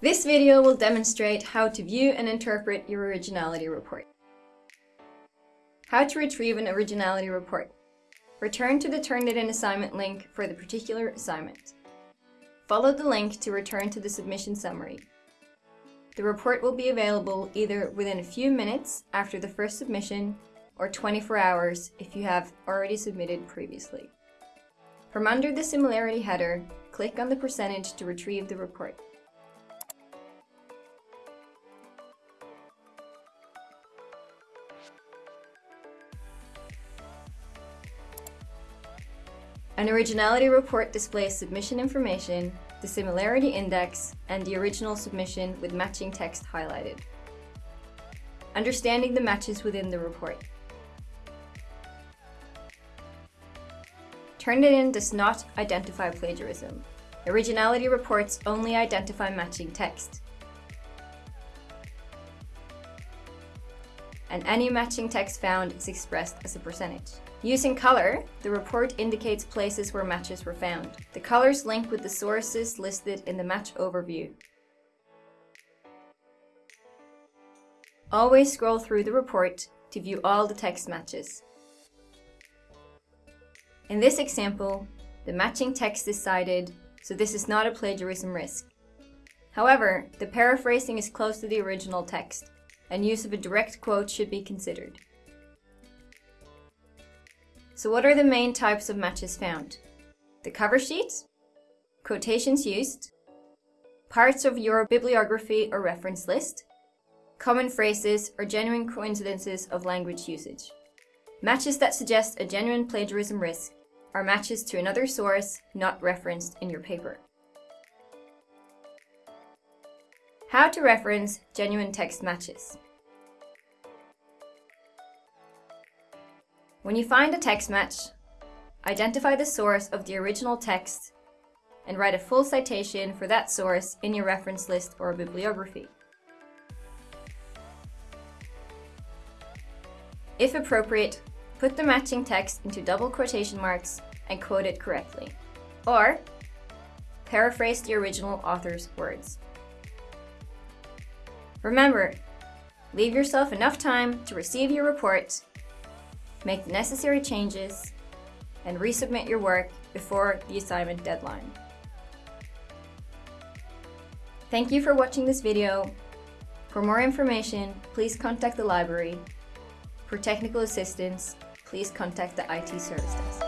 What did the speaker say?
This video will demonstrate how to view and interpret your originality report. How to retrieve an originality report. Return to the Turnitin assignment link for the particular assignment. Follow the link to return to the submission summary. The report will be available either within a few minutes after the first submission or 24 hours if you have already submitted previously. From under the similarity header, click on the percentage to retrieve the report. An originality report displays submission information, the similarity index, and the original submission with matching text highlighted. Understanding the matches within the report. Turnitin does not identify plagiarism. Originality reports only identify matching text. And any matching text found is expressed as a percentage. Using color, the report indicates places where matches were found. The colors link with the sources listed in the match overview. Always scroll through the report to view all the text matches. In this example, the matching text is cited, so this is not a plagiarism risk. However, the paraphrasing is close to the original text, and use of a direct quote should be considered. So what are the main types of matches found? The cover sheet, quotations used, parts of your bibliography or reference list, common phrases or genuine coincidences of language usage. Matches that suggest a genuine plagiarism risk are matches to another source not referenced in your paper. How to reference genuine text matches. When you find a text match, identify the source of the original text and write a full citation for that source in your reference list or bibliography. If appropriate, put the matching text into double quotation marks and quote it correctly. Or, paraphrase the original author's words. Remember, leave yourself enough time to receive your report make the necessary changes, and resubmit your work before the assignment deadline. Thank you for watching this video. For more information, please contact the library. For technical assistance, please contact the IT Service Desk.